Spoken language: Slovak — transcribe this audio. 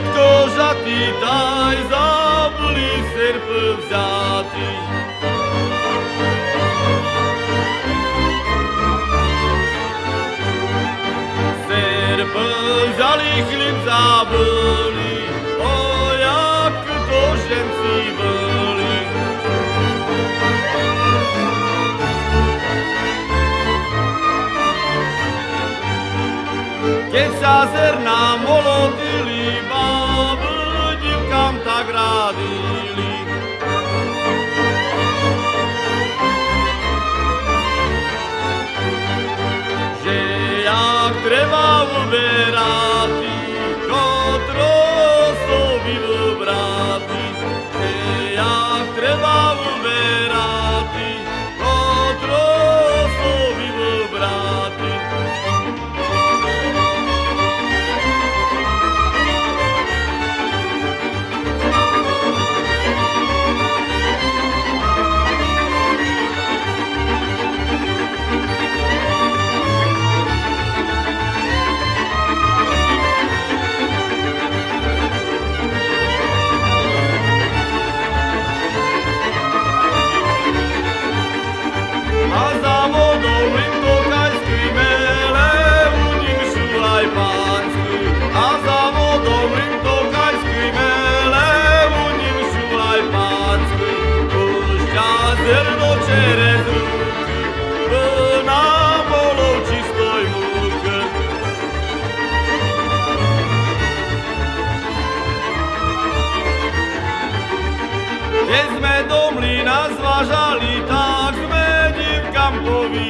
Všetko žatý daj, zabuli serp vzatý. Serp vzali, chlib zabuli, o jak to ženci boli. Keď sa zrná molotili, Keď sme do mlyna zvážali, tak sme divkám povídali.